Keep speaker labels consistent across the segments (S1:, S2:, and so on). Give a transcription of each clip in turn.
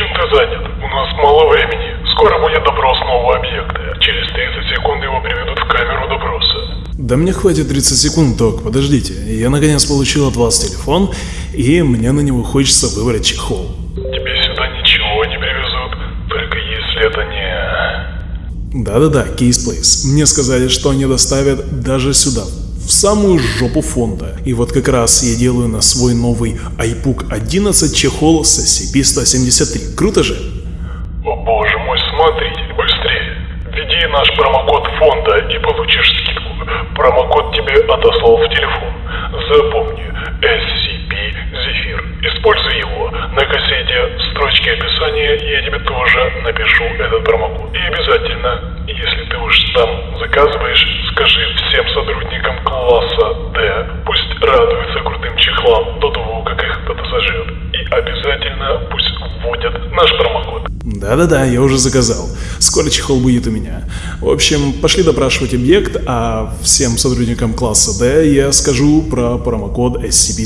S1: Чем ты занят? У нас мало времени. Скоро будет допрос нового объекта. Через 30 секунд его приведут в камеру допроса.
S2: Да мне хватит 30 секунд, док, подождите. Я наконец получил от вас телефон, и мне на него хочется выбрать чехол.
S1: Тебе сюда ничего не привезут, только если это не...
S2: Да-да-да, Кейс Плейс. Мне сказали, что они доставят даже сюда, в самую жопу фонда. И вот как раз я делаю на свой новый iPook 11 чехол с SCP-173. Круто же?
S1: О боже мой, смотритель, быстрее. Введи наш промокод фонда и получишь скидку. Промокод тебе отослал в телефон. Запомни, SCP Зефир. Используй его. На кассете в строчке описания я тебе тоже напишу этот промокод. И обязательно, если ты уж там заказываешь,
S2: Да-да-да, я уже заказал. Скоро чехол будет у меня. В общем, пошли допрашивать объект, а всем сотрудникам класса D я скажу про промокод SCP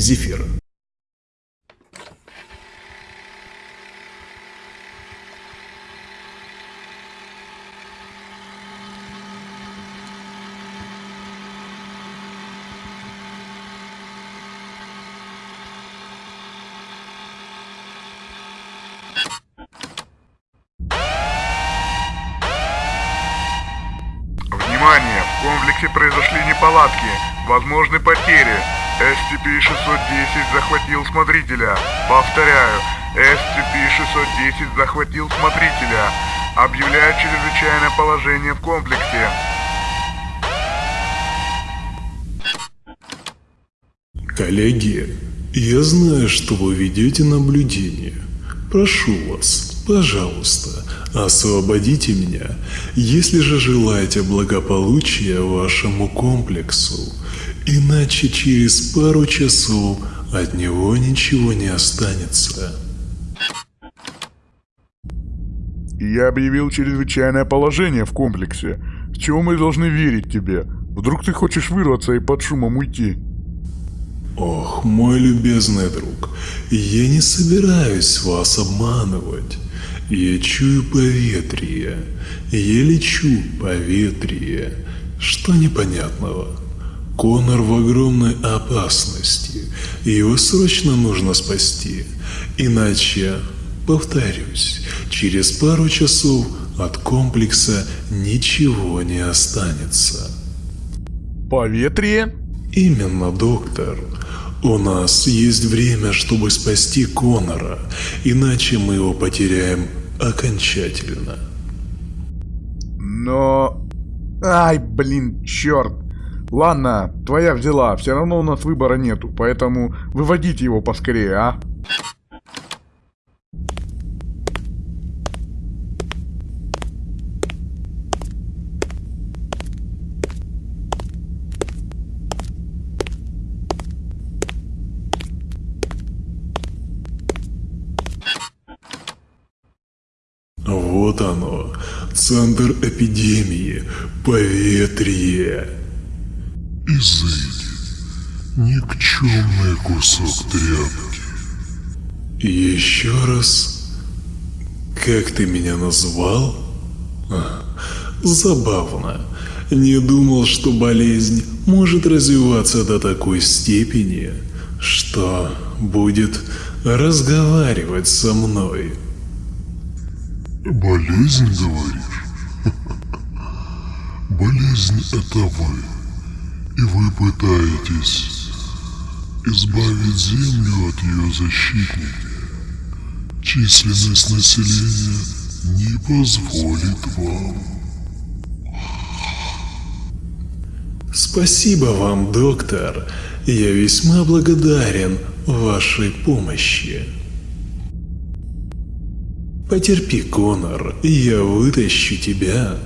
S3: комплексе произошли неполадки. Возможны потери. SCP-610 захватил смотрителя. Повторяю, SCP-610 захватил смотрителя. Объявляю чрезвычайное положение в комплексе.
S4: Коллеги, я знаю, что вы ведете наблюдение. Прошу вас, пожалуйста, освободите меня, если же желаете благополучия вашему комплексу, иначе через пару часов от него ничего не останется.
S3: Я объявил чрезвычайное положение в комплексе. С чего мы должны верить тебе? Вдруг ты хочешь вырваться и под шумом уйти?
S4: Ох, мой любезный друг, я не собираюсь вас обманывать. Я чую поветрие, я лечу поветрие. Что непонятного? Конор в огромной опасности, и его срочно нужно спасти. Иначе, повторюсь, через пару часов от комплекса ничего не останется.
S3: Поветрие?
S4: Именно, доктор. У нас есть время, чтобы спасти Конора, иначе мы его потеряем окончательно.
S3: Но... Ай, блин, черт. Ладно, твоя взяла, все равно у нас выбора нету, поэтому выводите его поскорее, а?
S4: Вот оно, центр эпидемии, поветрие.
S5: Изыди, никчемный кусок тряпки.
S4: Еще раз, как ты меня назвал? А, забавно. Не думал, что болезнь может развиваться до такой степени, что будет разговаривать со мной.
S5: Болезнь, говоришь? Болезнь — это вы. И вы пытаетесь избавить Землю от ее защитника. Численность населения не позволит вам.
S4: Спасибо вам, доктор. Я весьма благодарен вашей помощи. Потерпи, Конор, я вытащу тебя.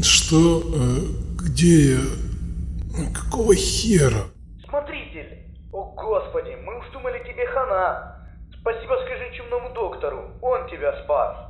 S4: Что? Э, Где я? Какого хера?
S6: Смотритель! О господи, мы уж думали тебе хана!
S7: Спасибо скажи чумному доктору, он тебя спас.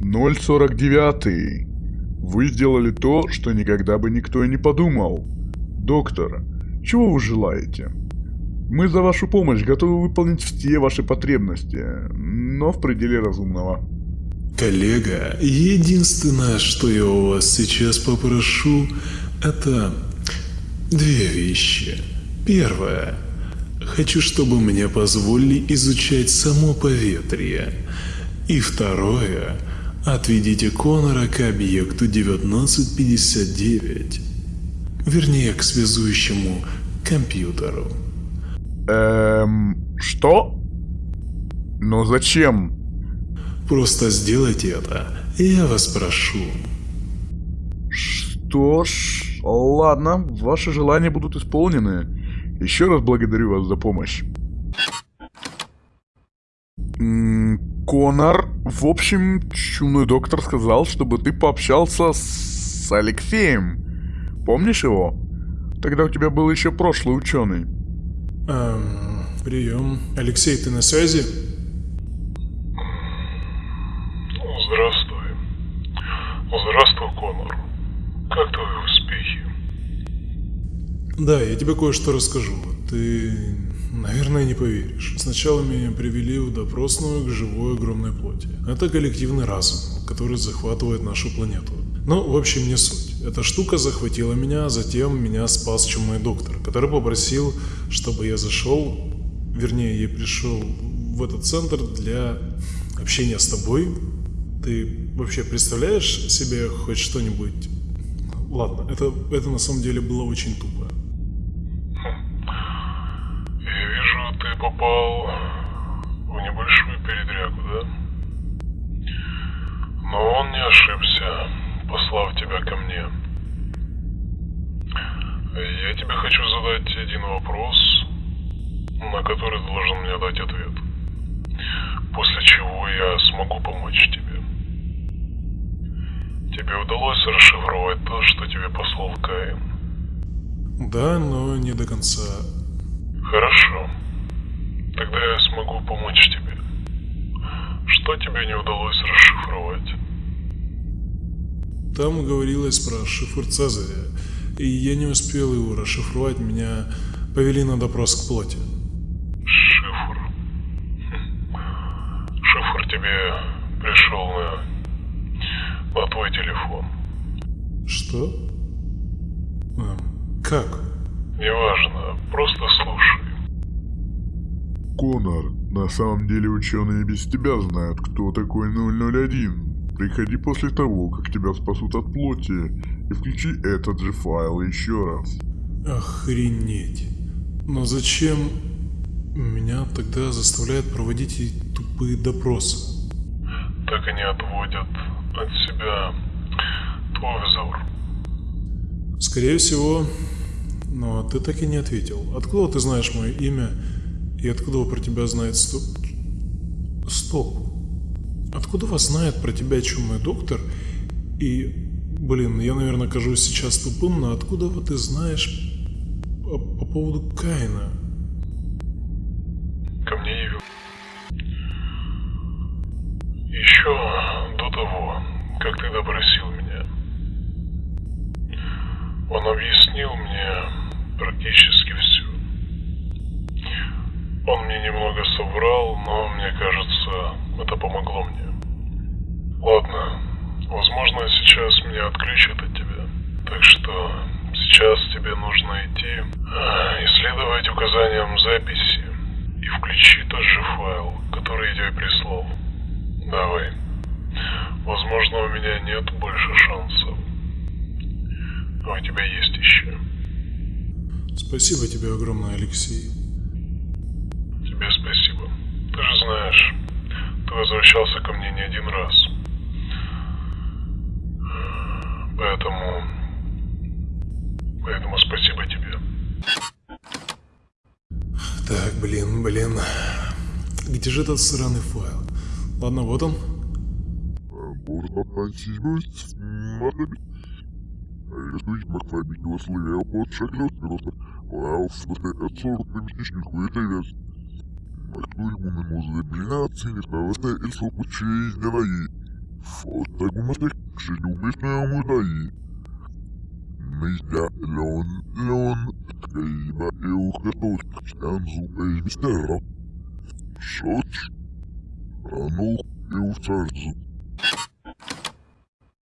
S3: Ноль сорок девятый. Вы сделали то, что никогда бы никто и не подумал. Доктор, чего вы желаете? Мы за вашу помощь готовы выполнить все ваши потребности, но в пределе разумного.
S8: Коллега, единственное, что я у вас сейчас попрошу, это две вещи. Первое. Хочу, чтобы мне позволили изучать само поветрие. И второе. Отведите Конора к объекту 1959. Вернее, к связующему компьютеру.
S3: Эм, что? Но зачем?
S8: Просто сделайте это, я вас прошу.
S3: Что ж, ладно, ваши желания будут исполнены. Еще раз благодарю вас за помощь. М, Конор, в общем, чумной доктор сказал, чтобы ты пообщался с Алексеем. Помнишь его? Тогда у тебя был еще прошлый ученый.
S4: Эм, прием. Алексей, ты на связи?
S1: Здравствуй. Здравствуй, Конор. Как твои успехи?
S4: Да, я тебе кое-что расскажу. Ты, наверное, не поверишь. Сначала меня привели в допросную к живой огромной плоти. Это коллективный разум, который захватывает нашу планету. Ну, в общем, не суть. Эта штука захватила меня, а затем меня спас чумной доктор, который попросил, чтобы я зашел, вернее, я пришел в этот центр для общения с тобой. Ты вообще представляешь себе хоть что-нибудь? Ладно, это, это на самом деле было очень тупо.
S1: Я вижу, ты попал в небольшую передрягу, да? Но он не ошибся, послав тебя ко мне. Я тебе хочу задать один вопрос, на который ты должен мне дать ответ. После чего я смогу помочь тебе. Тебе удалось расшифровать то, что тебе послал Каин?
S4: Да, но не до конца.
S1: Хорошо. Тогда я смогу помочь тебе. Что тебе не удалось расшифровать?
S4: Там говорилось про шифр Цезаря, и я не успел его расшифровать, меня повели на допрос к плоти.
S1: Шифр. Шифр тебе пришел на, на твой телефон.
S4: Что? Эм, как?
S1: Неважно, просто слушай.
S3: Конор, на самом деле ученые без тебя знают, кто такой 001. Приходи после того, как тебя спасут от плоти, и включи этот же файл еще раз.
S4: Охренеть. Но зачем меня тогда заставляют проводить эти тупые допросы?
S1: Так они отводят от себя твой взор.
S4: Скорее всего, но ты так и не ответил. Откуда ты знаешь мое имя и откуда про тебя знает стоп? Стоп. Откуда вас знает про тебя чумной доктор? И, блин, я, наверное, кажусь сейчас тупым, но откуда вот ты знаешь по, по поводу Каина?
S1: Ко мне явил. Еще до того, как ты допросил меня. Он объяснил мне практически. Он мне немного соврал, но мне кажется, это помогло мне. Ладно, возможно, сейчас меня отключат от тебя. Так что сейчас тебе нужно идти, а, исследовать указаниям записи и включи тот же файл, который я тебе прислал. Давай. Возможно, у меня нет больше шансов. А у тебя есть еще.
S4: Спасибо тебе огромное, Алексей.
S1: Тебе спасибо. Ты же знаешь, ты возвращался ко мне не один раз. Поэтому... Поэтому спасибо тебе.
S2: Так, блин, блин. Где же этот сраный файл? Ладно, вот он.
S5: Можно спасибо, смотри. Рисуй макфабики условия под шаглёс просто. Вау, в смысле, от 40 местечник хуетовец. Махну ему на музы, блин, оценит, просто и сопу честь давай. Вот так мы мастер, к уместную мудаи. Мистер Леон, Леон, Кайба и ухоток, станзу из мистера. Шоч, ранул и уцарзу.